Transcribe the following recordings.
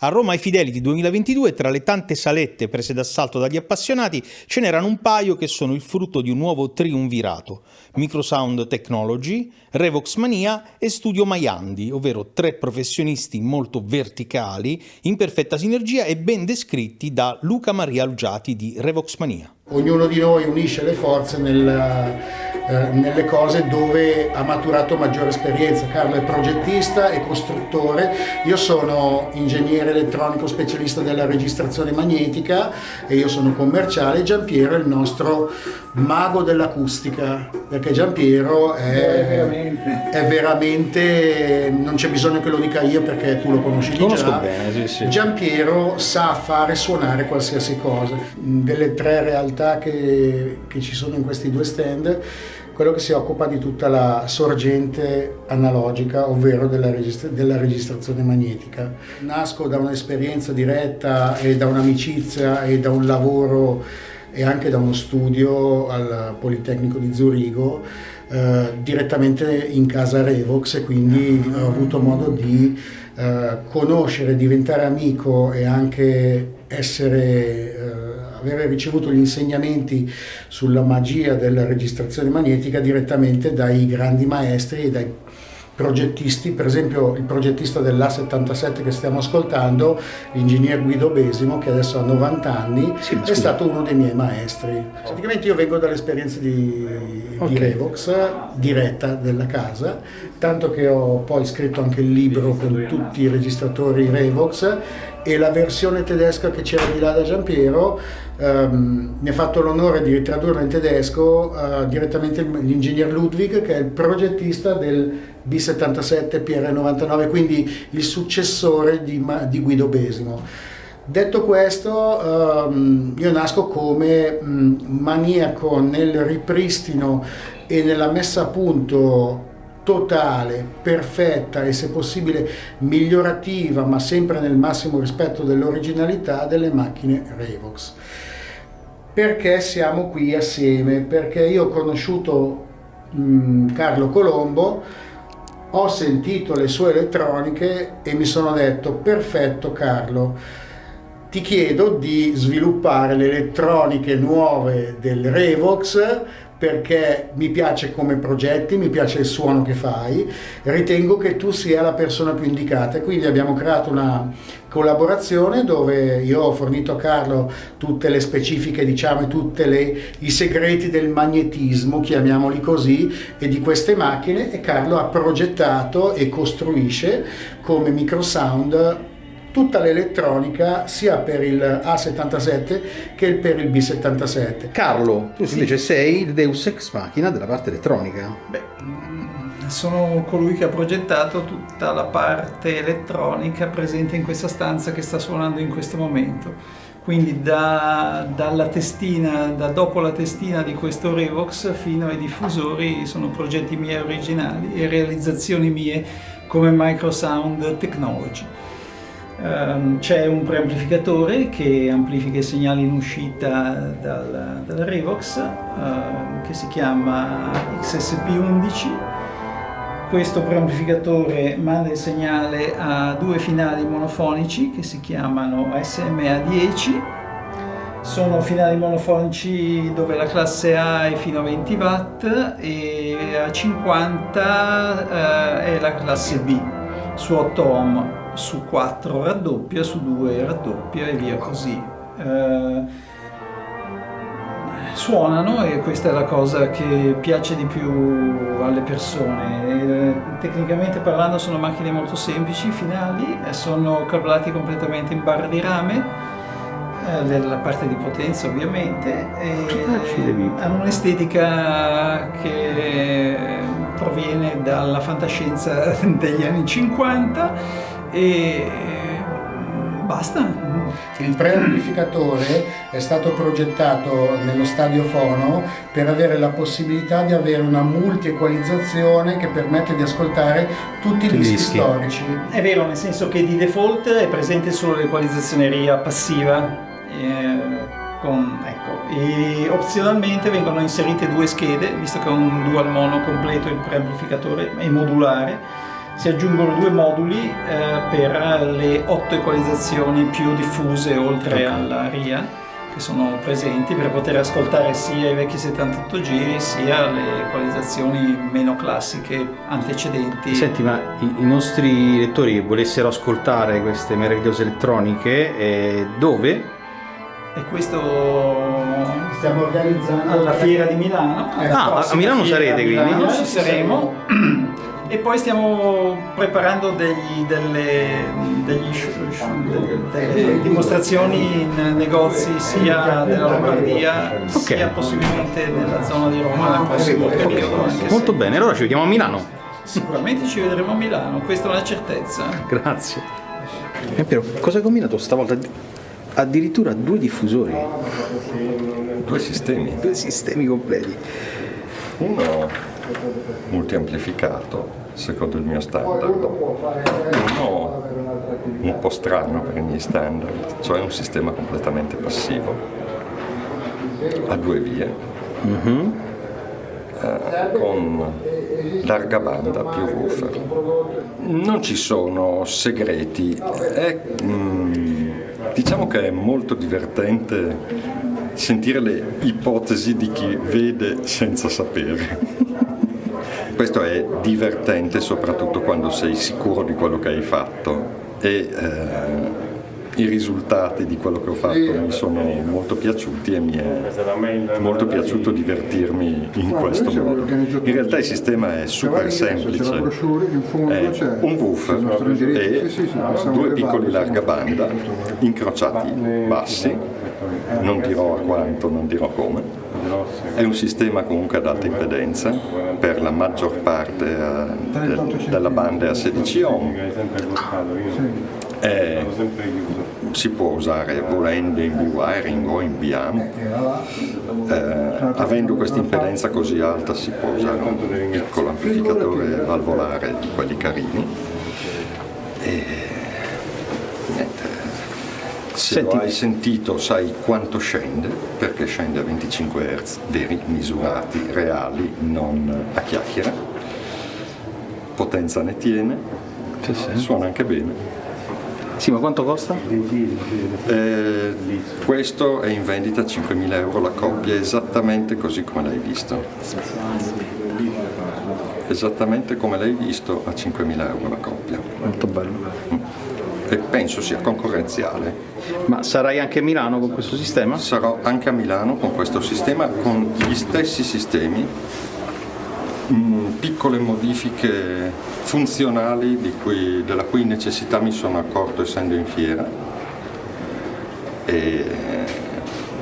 A Roma ai Fidelity 2022, tra le tante salette prese d'assalto dagli appassionati, ce n'erano un paio che sono il frutto di un nuovo triunvirato: Microsound Technology, Revox Mania e Studio Maiandi, ovvero tre professionisti molto verticali, in perfetta sinergia e ben descritti da Luca Maria Algiati di Revox Mania. Ognuno di noi unisce le forze nel eh, nelle cose dove ha maturato maggiore esperienza. Carlo è progettista e costruttore, io sono ingegnere elettronico specialista della registrazione magnetica e io sono commerciale. Giampiero è il nostro mago dell'acustica, perché Giampiero è, veramente. è, veramente. non c'è bisogno che lo dica io perché tu lo conosci di Conosco già. bene, sì, sì. Giampiero sa fare suonare qualsiasi cosa. Delle tre realtà che, che ci sono in questi due stand, quello che si occupa di tutta la sorgente analogica, ovvero della, registra della registrazione magnetica. Nasco da un'esperienza diretta e da un'amicizia e da un lavoro e anche da uno studio al Politecnico di Zurigo eh, direttamente in casa Revox e quindi ho avuto modo di eh, conoscere, diventare amico e anche essere eh, avere ricevuto gli insegnamenti sulla magia della registrazione magnetica direttamente dai grandi maestri e dai progettisti, per esempio il progettista dell'A77 che stiamo ascoltando, l'ingegner Guido Besimo, che adesso ha 90 anni, sì, è stato uno dei miei maestri. Praticamente io vengo dall'esperienza di, okay. di, Revox, diretta della casa, tanto che ho poi scritto anche il libro con tutti i registratori Revox e la versione tedesca che c'era di là da Giampiero um, mi ha fatto l'onore di ritradurla in tedesco uh, direttamente l'ingegner Ludwig che è il progettista del B77 PR99 quindi il successore di, di Guido Besimo. Detto questo, um, io nasco come um, maniaco nel ripristino e nella messa a punto totale, perfetta e se possibile migliorativa, ma sempre nel massimo rispetto dell'originalità delle macchine Revox. Perché siamo qui assieme? Perché io ho conosciuto mh, mm, Carlo Colombo, ho sentito le sue elettroniche e mi sono detto perfetto Carlo, ti chiedo di sviluppare le elettroniche nuove del Revox perché mi piace come progetti, mi piace il suono che fai, ritengo che tu sia la persona più indicata. Quindi abbiamo creato una collaborazione dove io ho fornito a Carlo tutte le specifiche, diciamo, tutti i segreti del magnetismo, chiamiamoli così, e di queste macchine e Carlo ha progettato e costruisce come microsound tutta l'elettronica sia per il A77 che per il B77. Carlo, tu sì. invece sei il Deus Ex Machina della parte elettronica. Beh, mm, sono colui che ha progettato tutta la parte elettronica presente in questa stanza che sta suonando in questo momento. Quindi da, dalla testina, da dopo la testina di questo Revox fino ai diffusori sono progetti miei originali e realizzazioni mie come Microsound Technology. Um, c'è un preamplificatore che amplifica i segnali in uscita dal, dal Revox uh, che si chiama XSP11 questo preamplificatore manda il segnale a due finali monofonici che si chiamano SMA10 sono finali monofonici dove la classe A è fino a 20 watt e a 50 uh, è la classe B su 8 ohm su 4 raddoppia, su 2 raddoppia e via così. Eh, suonano e questa è la cosa che piace di più alle persone. Eh, tecnicamente parlando sono macchine molto semplici, finali, sono cablati completamente in barra di rame, eh, la parte di potenza ovviamente, e hanno un'estetica che proviene dalla fantascienza degli anni 50 e basta. Il preamplificatore è stato progettato nello stadio fono per avere la possibilità di avere una multi-equalizzazione che permette di ascoltare tutti i dischi, dischi storici. È vero, nel senso che di default è presente solo l'equalizzazione RIA passiva. Eh, con, ecco, e opzionalmente vengono inserite due schede, visto che è un dual mono completo il preamplificatore è modulare si aggiungono due moduli eh, per le otto equalizzazioni più diffuse oltre alla RIA che sono presenti per poter ascoltare sia i vecchi 78 giri sia le equalizzazioni meno classiche antecedenti. Senti, ma i, i nostri lettori che volessero ascoltare queste meravigliose elettroniche, eh, dove? E questo stiamo organizzando alla fiera di Milano. Ah, a Milano sarete quindi? Milano ci saremo. E poi stiamo preparando degli, delle, degli, delle, dimostrazioni in negozi sia della Lombardia okay. sia possibilmente nella zona di Roma nel prossimo periodo. Molto bene, allora ci vediamo a Milano. Sicuramente ci vedremo a Milano, questa è una certezza. Grazie. E Piero, cosa hai combinato stavolta? Addirittura due diffusori. Due sistemi. Due sistemi completi. Uno multiamplificato secondo il mio standard. Uno un po' strano per i miei standard cioè un sistema completamente passivo a due vie mm -hmm. eh, con larga banda più woofer. Non ci sono segreti è, mm, diciamo che è molto divertente sentire le ipotesi di chi vede senza sapere questo è divertente soprattutto quando sei sicuro di quello che hai fatto. E eh, i risultati di quello che ho fatto mi sono molto piaciuti e mi è molto piaciuto divertirmi in questo modo. In realtà il sistema è super semplice, è un woofer e due piccoli larga banda incrociati bassi, non dirò a quanto, non dirò come, è un sistema comunque ad alta impedenza, per la maggior parte eh, della banda a 16 ohm. È, si può usare volendo in B-wiring o in B-amp. Eh, avendo questa impedenza così alta si può usare un piccolo amplificatore valvolare di quelli carini. E, se Senti. lo hai sentito sai quanto scende, perché scende a 25 Hz veri, misurati, reali, non a chiacchiere. Potenza ne tiene, sì, sì. suona anche bene. Sì, ma quanto costa? Eh, questo è in vendita a 5.000 euro la coppia, esattamente così come l'hai visto. Esattamente come l'hai visto a 5.000 euro la coppia. Molto bello. Mm e penso sia concorrenziale. Ma sarai anche a Milano con questo sistema? Sarò anche a Milano con questo sistema, con gli stessi sistemi, mm, piccole modifiche funzionali cui, della cui necessità mi sono accorto essendo in fiera e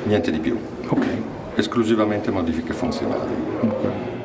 niente di più. Okay. Esclusivamente modifiche funzionali. Okay.